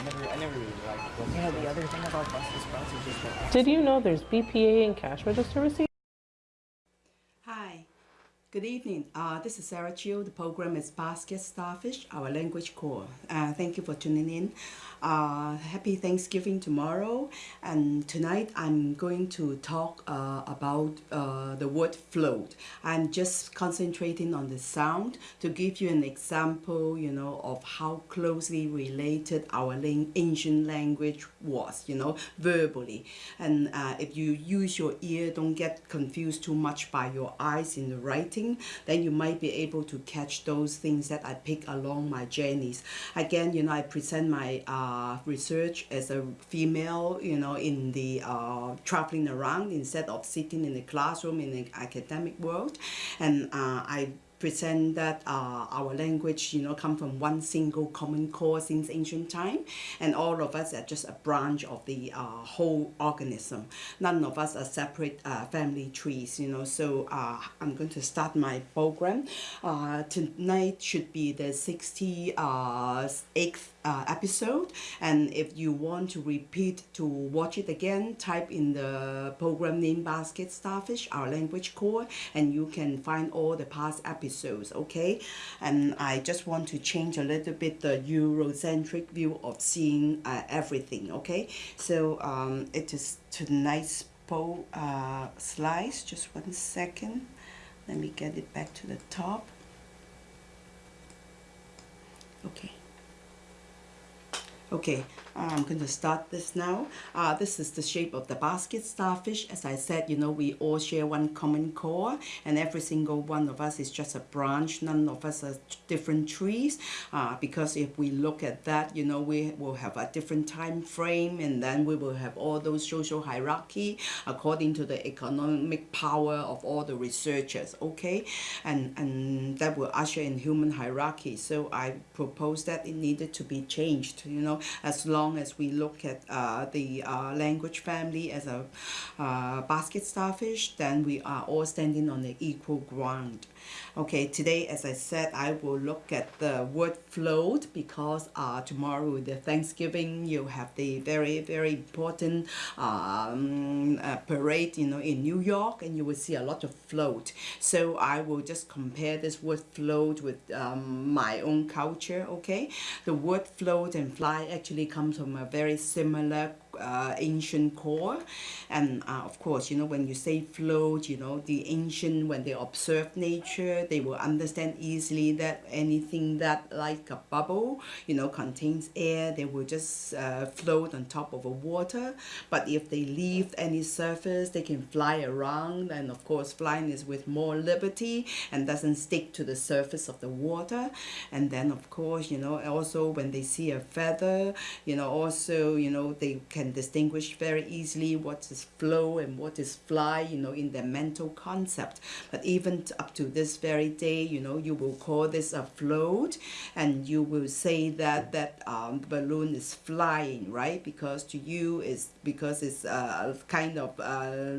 I never, I never really liked buses. You know, the other thing about Brussels sprouts is just that Did you know there's BPA and cash register receipts? Good evening. Uh, this is Sarah Chiu. The program is Basket Starfish, our language core. Uh, thank you for tuning in. Uh, happy Thanksgiving tomorrow. And tonight I'm going to talk uh, about uh, the word float. I'm just concentrating on the sound to give you an example, you know, of how closely related our ancient language was, you know, verbally. And uh, if you use your ear, don't get confused too much by your eyes in the writing, then you might be able to catch those things that I pick along my journeys. Again, you know, I present my uh, research as a female, you know, in the uh, traveling around instead of sitting in the classroom in the academic world. And uh, I present that uh, our language, you know, come from one single common core since ancient time, and all of us are just a branch of the uh, whole organism. None of us are separate uh, family trees, you know. So uh, I'm going to start my program. Uh, tonight should be the 68th uh, episode. And if you want to repeat to watch it again type in the program name basket starfish our language core and you can find all the past episodes okay? And I just want to change a little bit the Eurocentric view of seeing uh, everything okay? So um, it is tonight's po uh, slice. Just one second. Let me get it back to the top. Okay Okay, I'm going to start this now. Uh, this is the shape of the basket starfish. As I said, you know, we all share one common core and every single one of us is just a branch. None of us are different trees uh, because if we look at that, you know, we will have a different time frame and then we will have all those social hierarchy according to the economic power of all the researchers, okay? And, and that will usher in human hierarchy. So I propose that it needed to be changed, you know, as long as we look at uh, the uh, language family as a uh, basket starfish, then we are all standing on the equal ground. Okay, today, as I said, I will look at the word float because uh, tomorrow, the Thanksgiving, you have the very, very important um, uh, parade, you know, in New York, and you will see a lot of float. So I will just compare this word float with um, my own culture, okay? The word float and fly actually comes from a very similar uh, ancient core. And uh, of course you know when you say float you know the ancient when they observe nature they will understand easily that anything that like a bubble you know contains air they will just uh, float on top of a water. But if they leave any surface they can fly around and of course flying is with more liberty and doesn't stick to the surface of the water. And then of course you know also when they see a feather you know also you know they can distinguish very easily what is flow and what is fly, you know, in their mental concept. But even up to this very day, you know, you will call this a float and you will say that that um, balloon is flying, right? Because to you is because it's uh, kind of uh,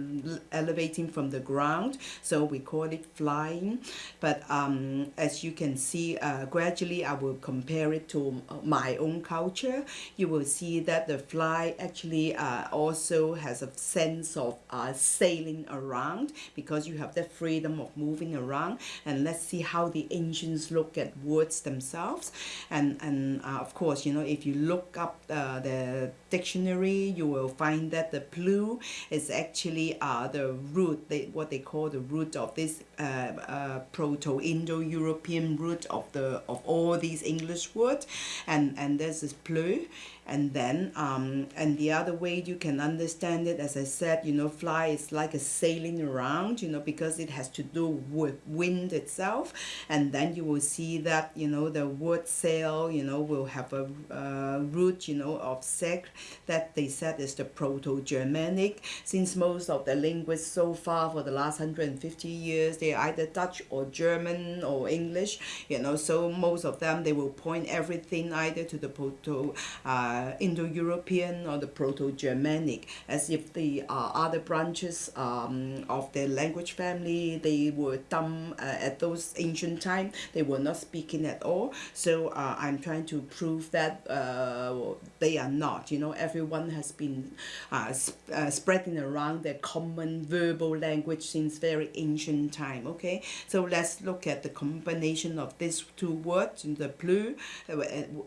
elevating from the ground. So we call it flying. But um, as you can see, uh, gradually I will compare it to my own culture. You will see that the fly actually uh, also has a sense of uh, sailing around because you have the freedom of moving around. And let's see how the ancients look at words themselves. And and uh, of course you know if you look up uh, the dictionary you will find that the plu is actually uh, the root they, what they call the root of this uh, proto-indo-european root of the of all these english words. And and there's this pleu and then um, and the other way you can understand it. As I said you know fly is like a sailing around you know because it has to do with wind itself. And then you will see that you know the word sail you know will have a uh, root you know of sec that they said is the proto-Germanic. Since most of the linguists so far for the last 150 years they're either Dutch or German or English you know so most of them they will point everything either to the proto uh, Indo-European or the Proto-Germanic, as if the uh, other branches um, of the language family they were dumb uh, at those ancient time. They were not speaking at all. So uh, I'm trying to prove that they are not. You know, everyone has been sp- spreading around their common verbal language since very ancient time. Okay, so let's look at the combination of these two words, in the blue,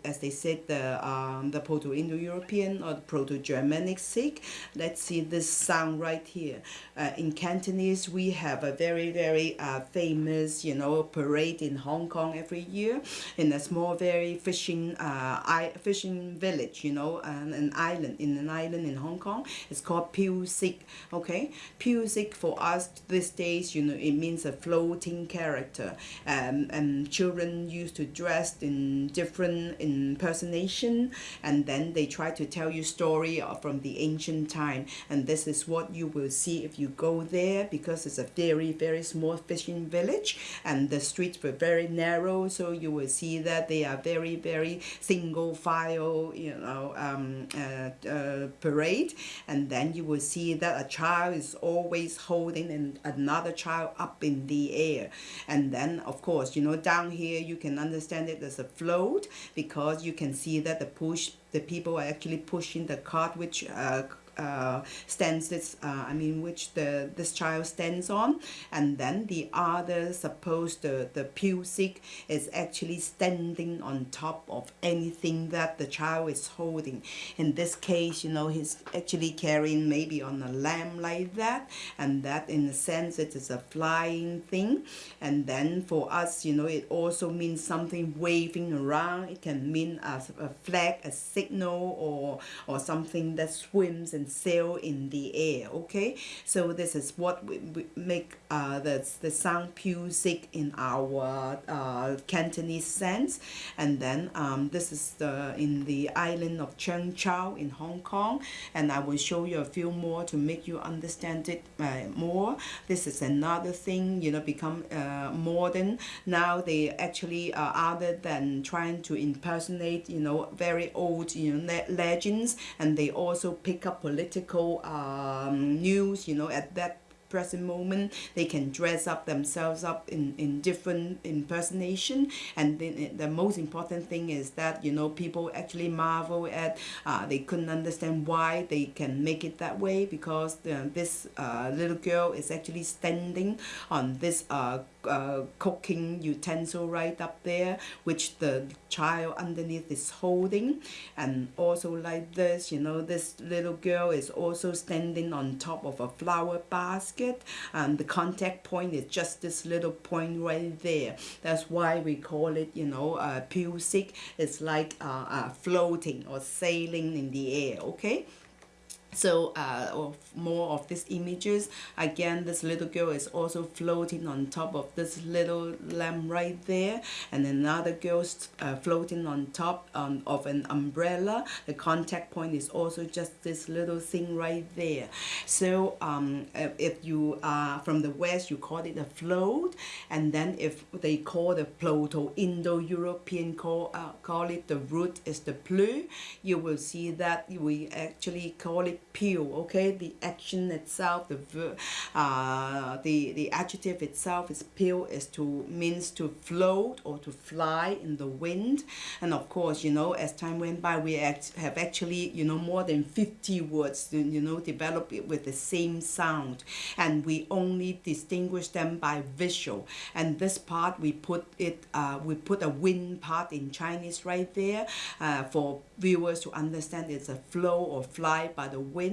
as they said, the um, the Proto-Indo-European or the Proto-Germanic Sikh. Let's see this sound right here. Uh, in Cantonese, we have a very very uh, famous, you know, parade in Hong Kong every year in a small, very fishing uh, fishing village, you know, an, an island in an island in Hong Kong. It's called Piu Sik. Okay, Piu Sik for us these days, you know, it means a floating character. Um, and children used to dress in different impersonation, and then they try to tell you story from the ancient time. And this is what you will see if you go there because it's a very very small fishing village, and the streets were very narrow. So you will see that they are very very single file, you know, um, uh, uh, parade, and then you will see that a child is always holding an, another child up in the air, and then of course you know down here you can understand it as a float because you can see that the push the people are actually pushing the cart which uh, uh, stands this uh, I mean which the this child stands on. And then the other suppose the the music is actually standing on top of anything that the child is holding. In this case you know he's actually carrying maybe on a lamb like that. And that in a sense it is a flying thing. And then for us you know it also means something waving around. It can mean a, a flag a signal or or something that swims and sail in the air okay? So this is what we, we make uh, the, the sound Piu Sik in our uh, Cantonese sense. And then um, this is the in the island of Cheung Chau in Hong Kong. And I will show you a few more to make you understand it uh, more. This is another thing you know become uh, modern. Now they actually uh, other than trying to impersonate you know very old you know le- legends and they also pick up political um, news you know at that present moment they can dress up themselves up in, in different impersonation. And then the most important thing is that you know people actually marvel at uh, they couldn't understand why they can make it that way because uh, this uh, little girl is actually standing on this uh, uh, cooking utensil right up there which the child underneath is holding. And also like this you know this little girl is also standing on top of a flower basket. And the contact point is just this little point right there. That's why we call it you know uh, Piu Sik it's like uh, uh, floating or sailing in the air okay so uh, of more of these images again this little girl is also floating on top of this little lamp right there and another girl uh, floating on top um, of an umbrella. The contact point is also just this little thing right there. So um, if you are from the west you call it a float and then if they call the proto-indo-european call, uh, call it the root is the plu you will see that we actually call it peel okay? The action itself the ver- uh, the the adjective itself is peel is to means to float or to fly in the wind. And of course you know as time went by we act, have actually you know more than 50 words you know develop it with the same sound. And we only distinguish them by visual. And this part we put it uh, we put a wind part in Chinese right there uh, for viewers to understand it's a flow or fly by the wind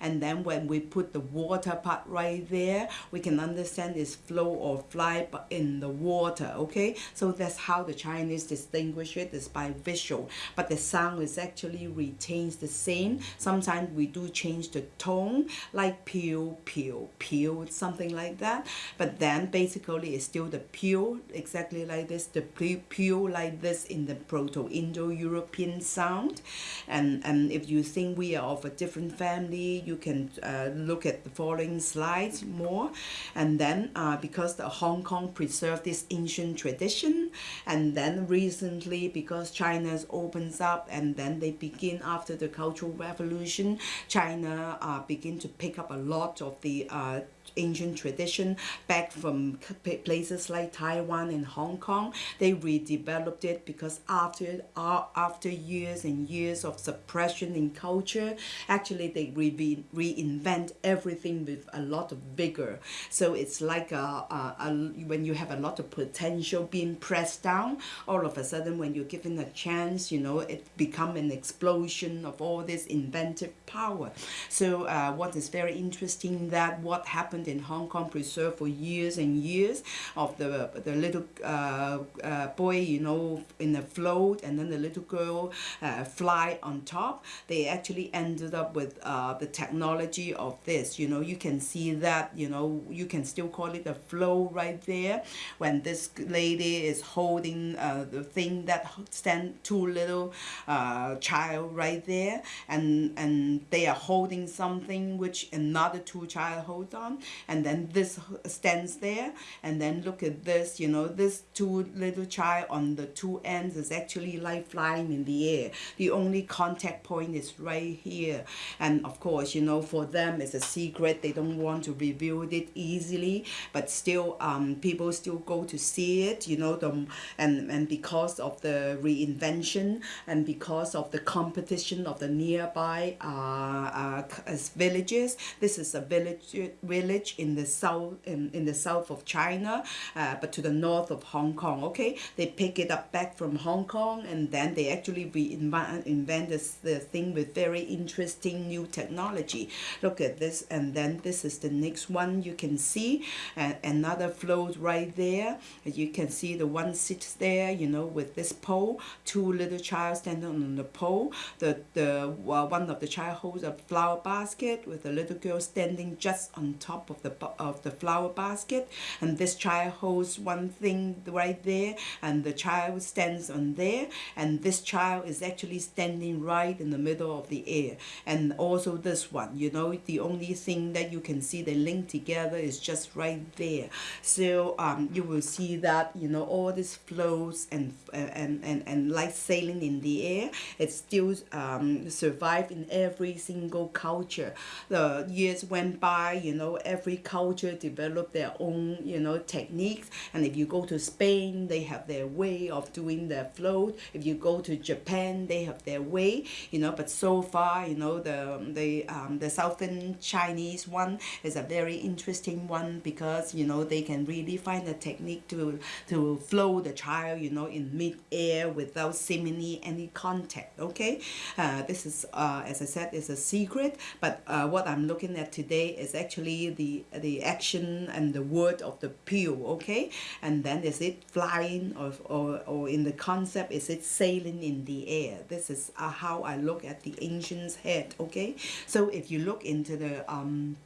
and then when we put the water part right there we can understand it's flow or fly bu- in the water okay? So that's how the Chinese distinguish it is by visual. But the sound is actually retains the same. Sometimes we do change the tone like peel peel peel something like that. But then basically it's still the peel exactly like this the pe- peel like this in the proto-indo-european sound. And and if you think we are of a different different family. You can uh, look at the following slides more. And then uh, because the Hong Kong preserved this ancient tradition, and then recently because China's opens up and then they begin after the Cultural Revolution, China uh, begin to pick up a lot of the uh, ancient tradition back from places like Taiwan and Hong Kong. They redeveloped it because after uh, after years and years of suppression in culture, actually they re- reinvent everything with a lot of vigor. So it's like a, a, a, when you have a lot of potential being pressed down, all of a sudden when you're given a chance, you know, it become an explosion of all this inventive power. So uh, what is very interesting that what happened in Hong Kong preserved for years and years of the the little uh, uh, boy, you know, in a float, and then the little girl uh, fly on top. They actually ended up with uh, the technology of this. You know, you can see that. You know, you can still call it a flow right there when this lady is holding uh, the thing that stand two little uh, child right there, and and they are holding something which another two child hold on, and then this stands there, and then look at this. You know, this two little child on the two ends is actually like flying in the air. The only contact point is right here, and of course, you know, for them it's a secret. They don't want to reveal it easily, but still, um, people still go to see it. You know, the and and because of the reinvention and because of the competition of the nearby uh, uh, villages, this is a village village in the south in, in the south of China, uh, but to the north of Hong Kong. Okay, they pick it up back from Hong Kong, and then they actually reinvent invent this the thing with very interesting new technology. Look at this, and then this is the next one. You can see uh, another float right there. You can see the one sits there, you know, with this pole. Two little child standing on the pole. The the one of the child holds a flower basket with a little girl standing just on top of the of the flower basket, and this child holds one thing right there, and the child stands on there, and this child is actually standing right in the middle of the air, and also this one, you know, the only thing that you can see they link together is just right there. So um, you will see that you know all these flows and and and and like sailing in the air, it still um, survive in every single culture. The years went by, you know, every culture develop their own you know techniques, and if you go to Spain, they have their way of doing their float. If you go to Japan, they have their way, you know. But so far, you know, the the um, the southern Chinese one is a very interesting one because you know they can really find a technique to to flow the child, you know, in mid air without seemingly any contact. Okay, uh, this is uh, as I said, is a secret. But uh, what I'm looking at today is actually the the action and the word of the pill. Okay, and then is it flying or or, or in the concept is it sailing in the air? This is uh, how I look at the ancient's head. Okay, so if you look into the um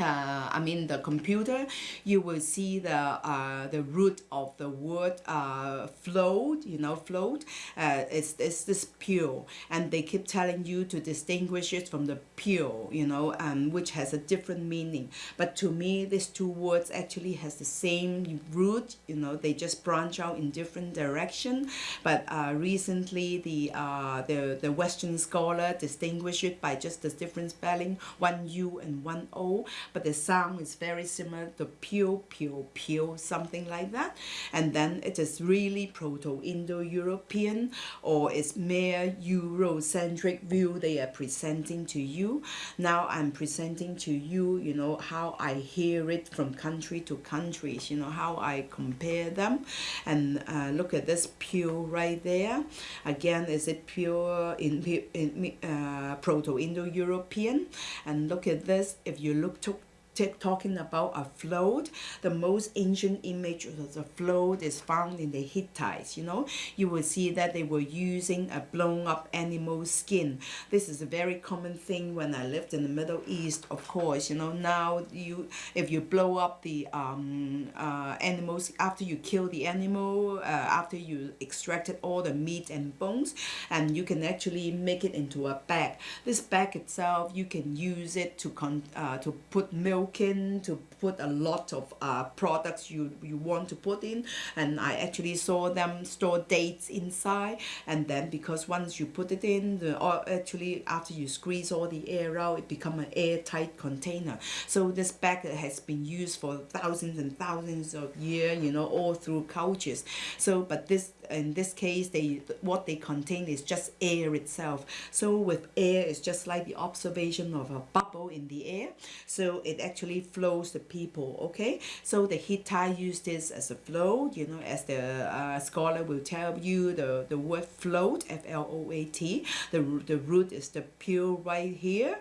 uh, I mean the computer, you will see the uh, the root of the word uh, float. You know, float. Uh, it's it's this pure, and they keep telling you to distinguish it from the pure. You know, um, which has a different meaning. But to me, these two words actually has the same root. You know, they just branch out in different direction. But uh, recently, the uh, the the Western scholar distinguish it by just the different spelling, one U and one O but the sound is very similar to pew, pew, pew, something like that. And then it is really Proto-Indo-European or it's mere Eurocentric view they are presenting to you. Now I'm presenting to you, you know, how I hear it from country to countries, you know, how I compare them. And uh, look at this pew right there. Again, is it pure in, in uh, Proto-Indo-European? And look at this, if you look to talking about a float, the most ancient image of the float is found in the Hittites. You know, you will see that they were using a blown up animal skin. This is a very common thing when I lived in the Middle East. Of course, you know now you if you blow up the um, uh, animals after you kill the animal, uh, after you extracted all the meat and bones, and you can actually make it into a bag. This bag itself, you can use it to con- uh, to put milk to put a lot of uh, products you you want to put in, and I actually saw them store dates inside, and then because once you put it in, the or actually after you squeeze all the air out, it become an airtight container. So this bag has been used for thousands and thousands of years, you know, all through cultures. So, but this in this case, they what they contain is just air itself. So with air, it's just like the observation of a bubble in the air. So it actually flows the people. Okay. So the Hittite used this as a flow You know, as the uh, scholar will tell you, the the word float, F L O A T. The the root is the pure right here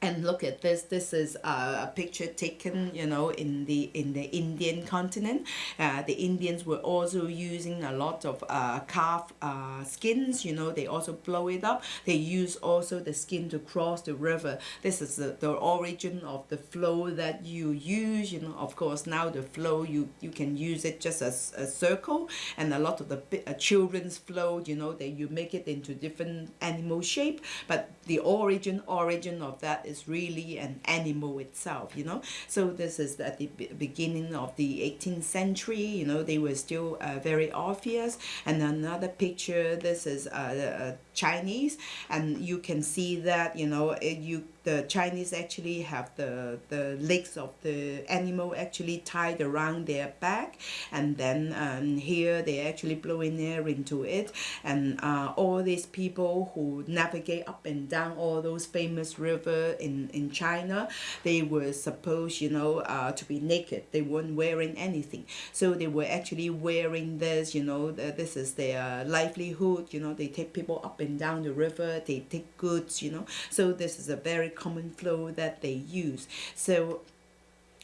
and look at this this is a picture taken you know in the in the indian continent. Uh, the indians were also using a lot of uh, calf uh, skins you know they also blow it up. They use also the skin to cross the river. This is the, the origin of the flow that you use you know. Of course now the flow you you can use it just as a circle. And a lot of the uh, children's flow you know that you make it into different animal shape. But the origin origin of that is really an animal itself you know? So this is at the beginning of the 18th century you know they were still uh, very obvious. And another picture this is uh, uh, chinese. And you can see that you know it, you the Chinese actually have the the legs of the animal actually tied around their back, and then um, here they actually blowing air into it, and uh, all these people who navigate up and down all those famous river in in China, they were supposed you know uh, to be naked. They weren't wearing anything, so they were actually wearing this. You know, the, this is their livelihood. You know, they take people up and down the river. They take goods. You know, so this is a very common flow that they use. So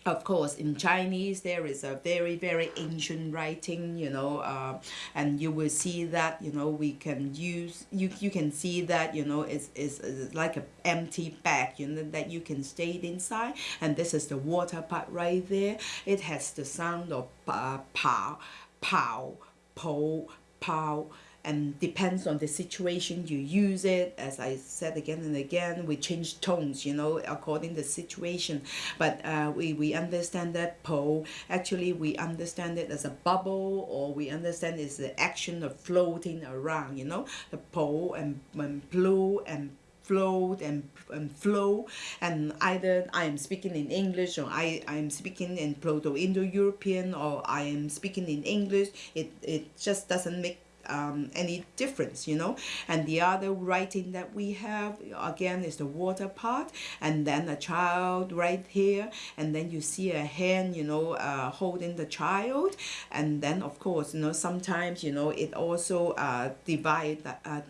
of course in chinese there is a very very ancient writing you know uh, and you will see that you know we can use you you can see that you know it's, it's, it's like a empty bag you know that you can stay inside. And this is the water part right there. It has the sound of uh, pow pow po pow and depends on the situation you use it. As i said again and again we change tones you know according to the situation. But uh, we, we understand that po actually we understand it as a bubble or we understand it's the action of floating around you know. The po and, and blue and float and, and flow and either I am speaking in English or I, I am speaking in Proto-Indo-European or I am speaking in English. It, it just doesn't make um, any difference, you know. And the other writing that we have again is the water part, and then a child right here, and then you see a hand, you know, uh, holding the child, and then of course, you know, sometimes you know it also uh, divide, uh,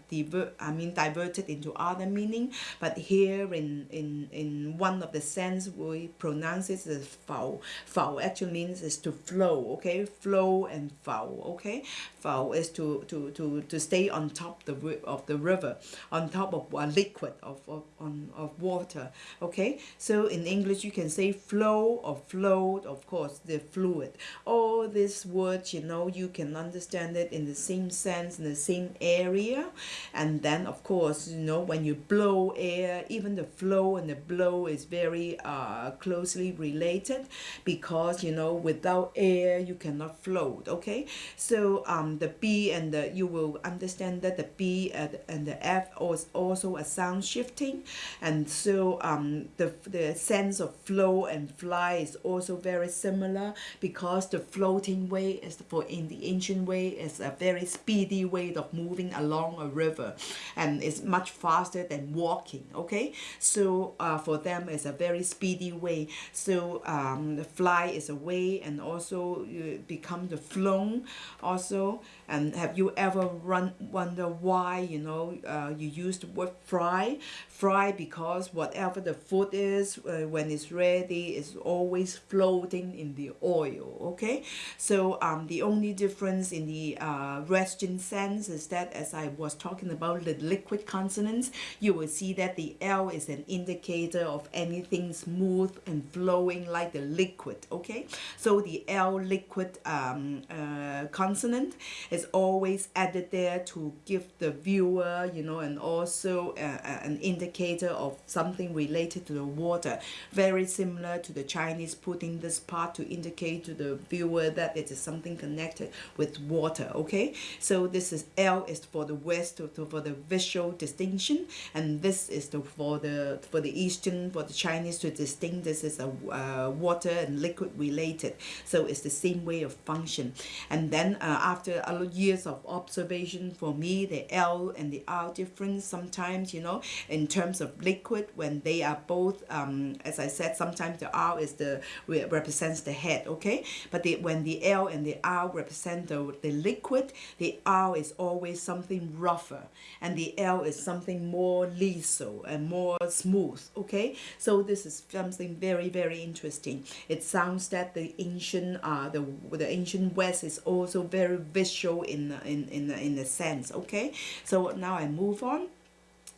I mean diverted into other meaning. But here in in in one of the sense we pronounce it as foul. Foul actually means is to flow, okay, flow and foul, okay. Foul is to to, to, to stay on top the, of the river, on top of a liquid of, of, on, of water. Okay, so in English you can say flow or float, of course, the fluid. All these words, you know, you can understand it in the same sense, in the same area. And then, of course, you know, when you blow air, even the flow and the blow is very uh, closely related because, you know, without air you cannot float. Okay, so um, the B and the you will understand that the B and, and the F is also a sound shifting, and so um, the the sense of flow and fly is also very similar because the floating way is for in the ancient way is a very speedy way of moving along a river, and it's much faster than walking. Okay, so uh, for them it's a very speedy way. So um, the fly is a way, and also you become the flown also. And have you ever run wonder why you know uh, you use the word fry? Fry because whatever the food is uh, when it's ready is always floating in the oil. Okay, so um, the only difference in the uh, Western sense is that as I was talking about the liquid consonants, you will see that the L is an indicator of anything smooth and flowing like the liquid. Okay, so the L liquid um, uh, consonant is always added there to give the viewer, you know, and also uh, uh, an indicator of something related to the water. Very similar to the Chinese putting this part to indicate to the viewer that it is something connected with water. Okay, so this is L is for the West for the visual distinction, and this is the for the for the Eastern for the Chinese to distinct this is a uh, water and liquid related. So it's the same way of function. And then uh, after a lot years of observation, for me the L and the R difference sometimes you know in terms of liquid when they are both um, as I said sometimes the R is the represents the head okay? But the, when the L and the R represent the, the liquid the R is always something rougher and the L is something more lethal and more smooth okay? So this is something very very interesting. It sounds that the ancient uh the the ancient west is also very visual in in in in a sense okay? So now I move on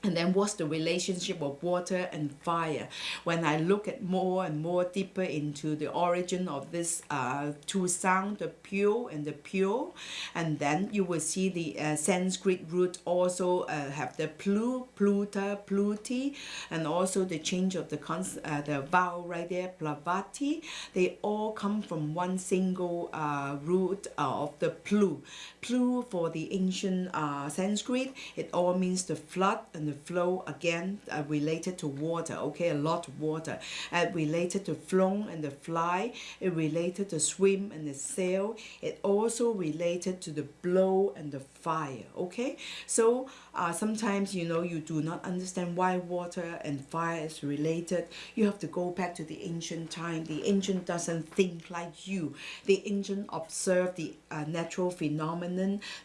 and then what's the relationship of water and fire? When i look at more and more deeper into the origin of this uh, two sound the pure and the pure and then you will see the uh, sanskrit root also uh, have the plu pluta pluti and also the change of the cons uh, the vowel right there plavati. They all come from one single uh, root of the plu plu for the ancient uh, sanskrit. It all means the flood and the flow again uh, related to water okay? A lot of water. And related to flung and the fly. It related to swim and the sail. It also related to the blow and the fire okay? So uh, sometimes you know you do not understand why water and fire is related. You have to go back to the ancient time. The ancient doesn't think like you. The ancient observe the uh, natural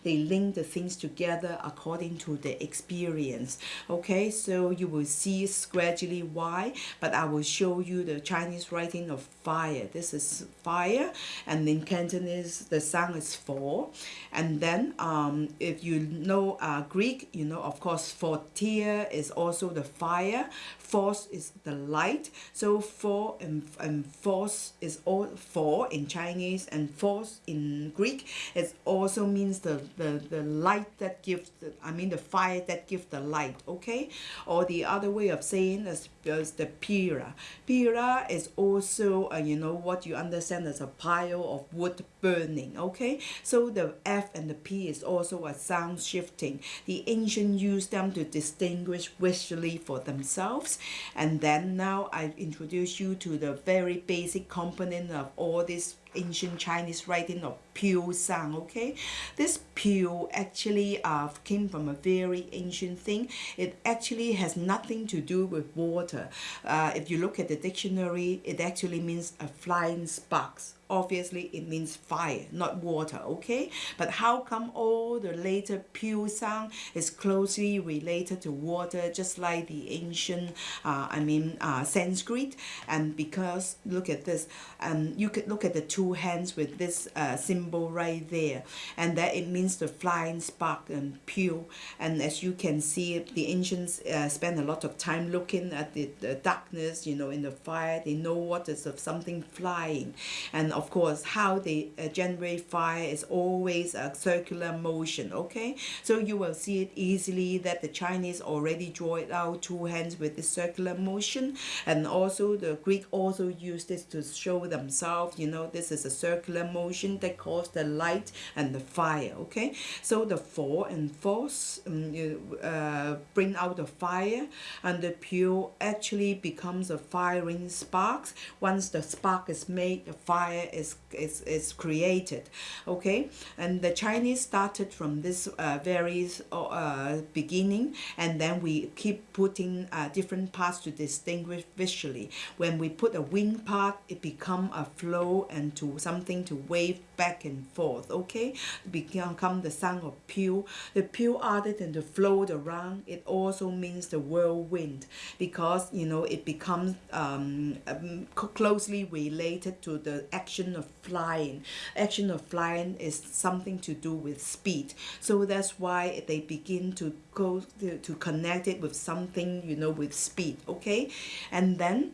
they link the things together according to the experience. Okay so you will see gradually why but I will show you the Chinese writing of fire. This is fire and in Cantonese the sound is four and then um, if you know uh, Greek you know of course tear is also the fire force is the light. So four and, and force is all four in Chinese and force in Greek it also means the, the, the light that gives the, I mean the fire that gives the light okay? Or the other way of saying is, is the pira. Pira is also uh, you know what you understand as a pile of wood burning okay? So the F and the P is also a sound shifting. The ancient used them to distinguish visually for themselves. And then now I introduce you to the very basic component of all this ancient Chinese writing of pure sound okay? This pure actually uh, came from a very ancient thing. It actually has nothing to do with water. Uh, if you look at the dictionary it actually means a flying sparks obviously it means fire not water okay? But how come all the later pure sound is closely related to water just like the ancient uh, I mean uh, Sanskrit? And because look at this um, you could look at the two hands with this uh, symbol right there. And that it means the flying spark and pure. And as you can see the ancients uh, spend a lot of time looking at the, the darkness you know in the fire. They know what is of something flying. And of course how they uh, generate fire is always a circular motion okay? So you will see it easily that the Chinese already draw it out two hands with the circular motion. And also the Greek also use this to show themselves you know this is a circular motion that causes the light and the fire okay? So the four and force um, uh, bring out the fire and the pure actually becomes a firing sparks. Once the spark is made the fire is, is, is created okay? And the Chinese started from this uh, very uh, beginning and then we keep putting uh, different parts to distinguish visually. When we put a wing part it become a flow and to something to wave back and forth, okay? Become the sound of pew. The pew, other than to float around, it also means the whirlwind because you know it becomes um, um, closely related to the action of flying. Action of flying is something to do with speed, so that's why they begin to go to, to connect it with something you know with speed, okay? And then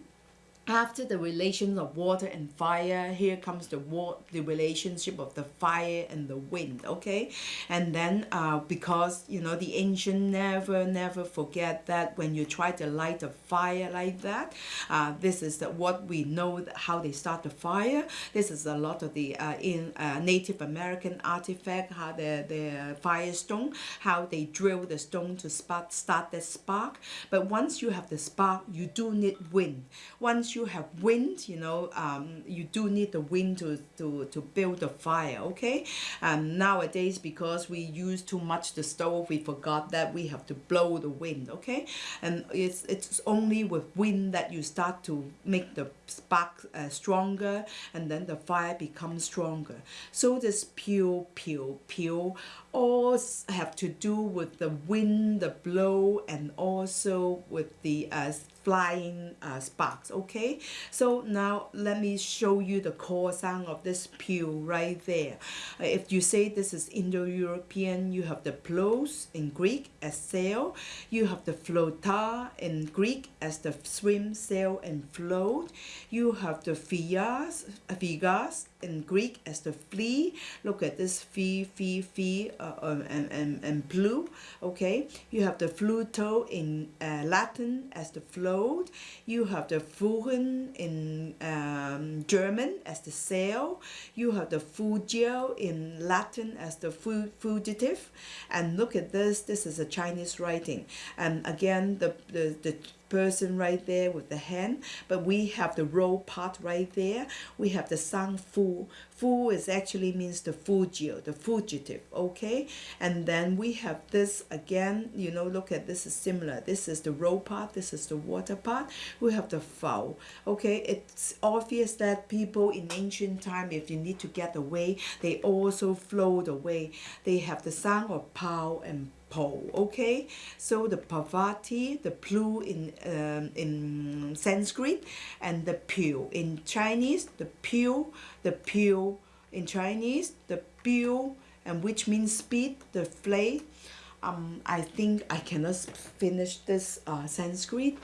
after the relations of water and fire here comes the war the relationship of the fire and the wind okay? And then uh, because you know the ancient never never forget that when you try to light a fire like that uh, this is the, what we know how they start the fire. This is a lot of the uh, in uh, native american artifact how the, the firestone how they drill the stone to spark, start the spark. But once you have the spark you do need wind. Once you have wind, you know, um, you do need the wind to, to, to build the fire, okay? Um, nowadays, because we use too much the stove, we forgot that we have to blow the wind, okay? And it's, it's only with wind that you start to make the spark uh, stronger and then the fire becomes stronger. So this pew, pew, pew all have to do with the wind, the blow, and also with the uh, flying uh, sparks. Okay, so now let me show you the core sound of this pew right there. Uh, If you say this is Indo-European, you have the plos in Greek as sail, you have the flota in Greek as the swim, sail, and float. You have the fias, figas in Greek as the flea. Look at this fee, fee, fee, uh, um, and, and, and blue. Okay, you have the fluto in uh, Latin as the float. You have the fuhren in um, German as the sail. You have the fugio in Latin as the fu- fugitive. And look at this. This is a Chinese writing. And again, the the, the person right there with the hand but we have the row part right there. We have the sang fu. Fu is actually means the fugio the fugitive okay? And then we have this again you know look at this is similar. This is the row part this is the water part. We have the foul okay? It's obvious that people in ancient time if you need to get away they also float away. They have the sound of pow and pole okay so the pavati the plu in um, in sanskrit and the pew in chinese the pew the pew in chinese the pew and which means speed the flay um, I think I cannot finish this uh, Sanskrit.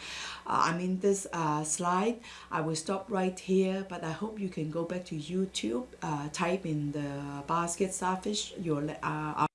Uh, I mean this uh, slide. I will stop right here, but I hope you can go back to YouTube, uh, type in the basket starfish. Your uh,